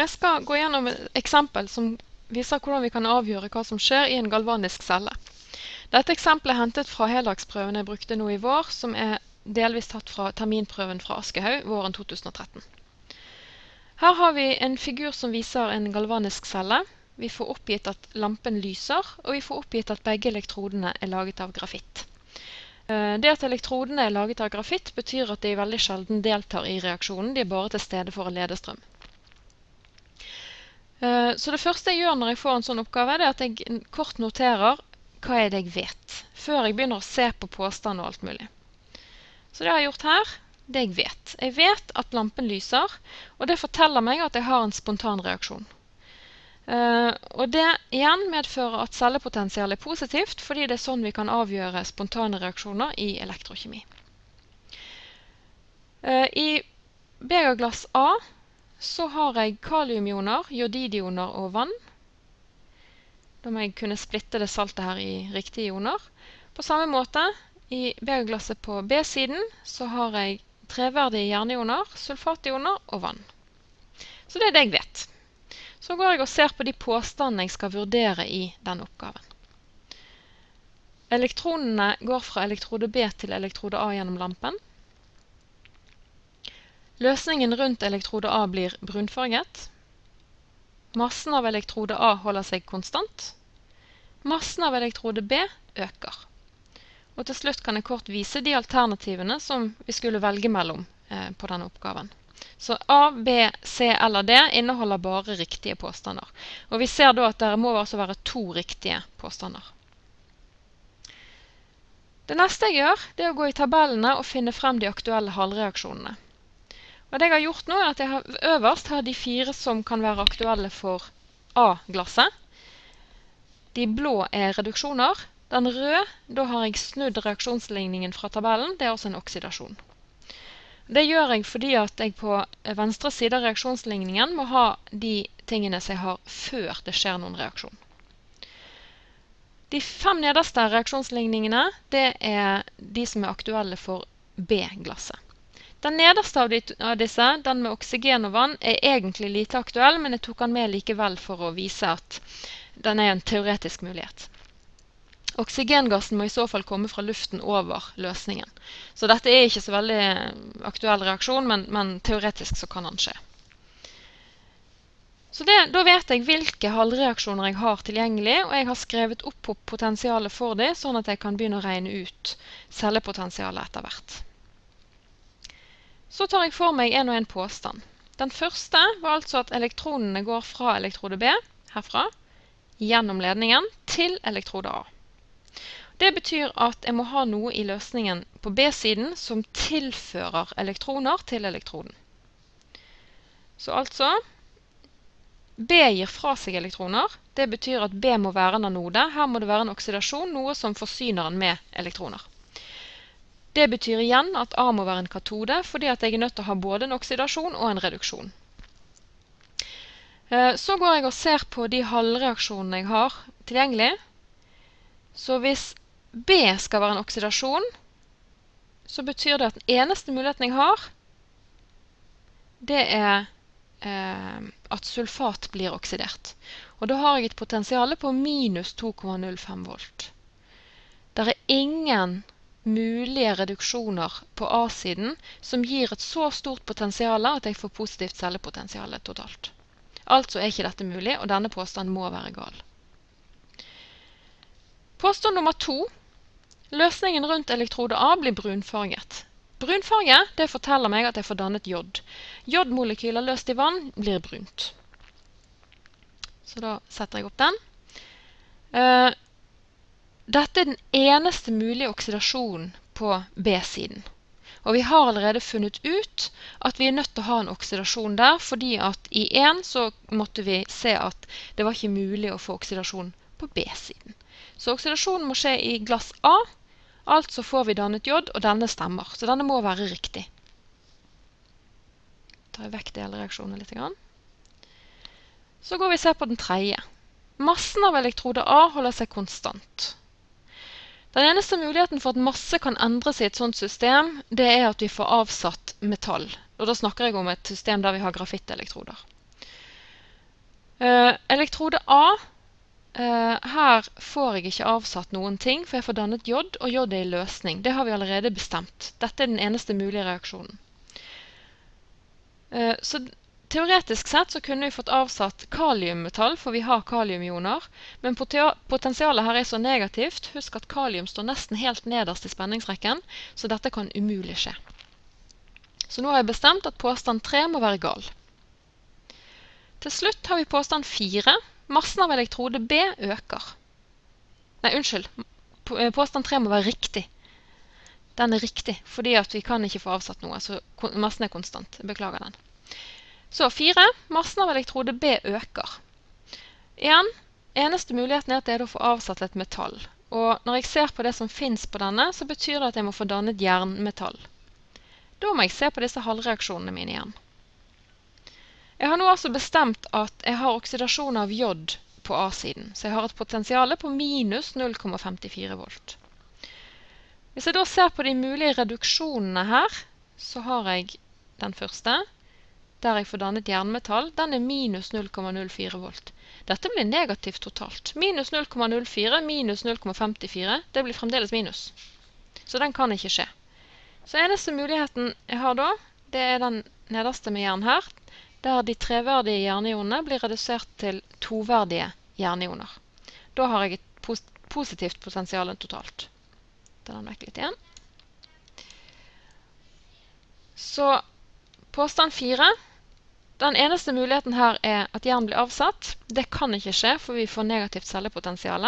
Jeg skal gå gjennom et eksempel som viser hvordan vi kan avgjøre hva som skjer i en galvanisk celle. Dette eksempelet er hentet fra heldagsprøven jeg brukte nå i vår, som er delvis tatt fra terminprøven fra Aschehoug våren 2013. Her har vi en figur som viser en galvanisk celle. Vi får oppgitt at lampen lyser, og vi får oppgitt at begge elektrodene er laget av grafitt. Eh, det at elektrodene er laget av grafitt, betyr at de veldig sjelden deltar i reaksjonen. De er bare til stede for å lede strøm. Eh, så det første jeg gjør når jeg får en sånn oppgave, det er at jeg kort noterer hva er det jeg vet, før jeg begynner å se på påstand og alt mulig. Så det jeg har gjort her, det jeg vet. Jeg vet at lampen lyser, og det forteller meg at jeg har en spontan reaksjon. Uh, og det igjen medfører at cellepotensial er positivt, fordi det er sånn vi kan avgjøre spontane reaksjoner i elektrokjemi. Uh, I begerglass A så har jeg kaliumioner, jodidioner og vann. Da må jeg kunne splitte det saltet her i riktige ioner. På samme måte, i begerglasset på B-siden så har jeg treverdige jernioner, sulfationer og vann. Så det er det jeg vet. Så går jeg og ser på de påstandene jeg skal vurdere i denne oppgaven. Elektronene går fra elektrode B til elektrode A gjennom lampen. Løsningen rundt elektrode A blir brunfarget. Massen av elektrode A holder seg konstant. Massen av elektrode B øker. Og til slutt kan jeg kort vise de alternativene som vi skulle velge mellom eh, på denne oppgaven. Så A, B, C eller D inneholder bare riktige påstander. Og vi ser da at det må altså være to riktige påstander. Det neste jeg gjør, det er å gå i tabellene og finne frem de aktuelle halvreaksjonene. Det jeg har gjort nå, er at jeg har øverst har de fire som kan være aktuelle for A-glasset. De blå er reduksjoner. Den røde, da har jeg snudd reaksjonsligningen fra tabellen. Det er også en oksidasjon. Det gjør jeg fordi at jeg på venstre side av reaksjonsligningen må ha de tingene som jeg har før det skjer noen reaksjon. De fem nederste reaksjonsligningene det er de som er aktuelle for B-glasset. Den nederste av, disse, den med oksygen og vann, er egentlig lite aktuell, men jeg tok den med likevel for å vise at den er en teoretisk mulighet. Oksygengassen må i så fall komme fra luften over løsningen. Så dette er ikke så veldig aktuell reaksjon, men, men teoretisk så kan den skje. Så det, Da vet jeg hvilke halvreaksjoner jeg har tilgjengelig, og jeg har skrevet opp potensialet for dem, sånn at jeg kan begynne å regne ut cellepotensialet etter hvert. Så tar jeg for meg en og en påstand. Den første var altså at elektronene går fra elektrode B, herfra, gjennom ledningen, til elektrode A. Det betyr at jeg må ha noe i løsningen på B-siden som tilfører elektroner til elektroden. Så altså B gir fra seg elektroner. Det betyr at B må være en anode. Her må det være en oksidasjon, noe som forsyner den med elektroner. Det betyr igjen at A må være en katode, fordi at jeg er nødt til å ha både en oksidasjon og en reduksjon. Eh, så går jeg og ser på de halvreaksjonene jeg har tilgjengelig. Så hvis B skal være en oksidasjon, så betyr det at den eneste muligheten jeg har, det er eh, at sulfat blir oksidert. Og da har jeg et potensial på minus 2,05 volt. Det er ingen mulige reduksjoner på A-siden som gir et så stort potensial at jeg får positivt cellepotensial totalt. Altså er ikke dette mulig, og denne påstanden må være gal. Påstand nummer to. Løsningen rundt elektrode A blir brunfarget. Brunfarge det forteller meg at jeg får dannet jod. Jodmolekyler løst i vann blir brunt. Så da setter jeg opp den. Dette er den eneste mulige oksidasjonen på B-siden. Og vi har allerede funnet ut at vi er nødt til å ha en oksidasjon der, fordi at i 1 så måtte vi se at det var ikke mulig å få oksidasjon på B-siden. Så oksidasjonen må skje i glass A. Altså får vi dannet jod, og denne stemmer. Så denne må være riktig. tar jeg vekk delreaksjonen litt. Så går vi og ser på den tredje. Massen av elektrode A holder seg konstant. Den eneste muligheten for at masse kan endres i et sånt system, det er at vi får avsatt metall. Og da snakker jeg om et system der vi har grafittelektroder. Eh, elektrode A Uh, her får jeg ikke avsatt noen ting, for jeg får dannet jod, og jod er i løsning. Det har vi allerede bestemt. Dette er den eneste mulige reaksjonen. Uh, så teoretisk sett så kunne vi fått avsatt kaliummetall, for vi har kaliumioner. Men potensialet her er så negativt. Husk at kalium står nesten helt nederst i spenningsrekken, så dette kan umulig skje. Så nå har jeg bestemt at påstand 3 må være gal. Til slutt har vi påstand 4 Massen av elektrode B øker. Nei, unnskyld. Eh, påstand 3 må være riktig. Den er riktig, fordi vi kan ikke få avsatt noe. Så massen er konstant. Beklager den. Så fire. Massen av elektrode B øker. Igjen, eneste muligheten er at det er å få avsatt et metall. Og når jeg ser på det som fins på denne, så betyr det at jeg må få dannet jernmetall. Da må jeg se på disse halvreaksjonene mine igjen. Jeg har nå altså bestemt at jeg har oksidasjon av jod på A-siden. Så jeg har et potensial på minus 0,54 volt. Hvis jeg da ser på de mulige reduksjonene her, så har jeg den første, der jeg får dannet jernmetall. Den er minus 0,04 volt. Dette blir negativt totalt. Minus 0,04 minus 0,54, det blir fremdeles minus. Så den kan ikke skje. Så eneste muligheten jeg har da, det er den nederste med jern her der de treverdige jernionene blir redusert til toverdige jernioner. Da har jeg et positivt potensial totalt. Ta den vekk litt igjen. Så påstand fire. Den eneste muligheten her er at jern blir avsatt. Det kan ikke skje, for vi får negativt cellepotensial,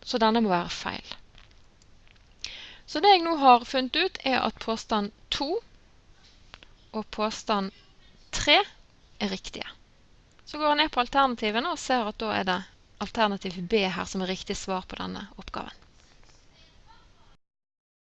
så denne må være feil. Så det jeg nå har funnet ut, er at påstand 2 og påstand 3 er riktige. Så går jeg ned på alternativene og ser at da er det alternativ B her som er riktig svar på denne oppgaven.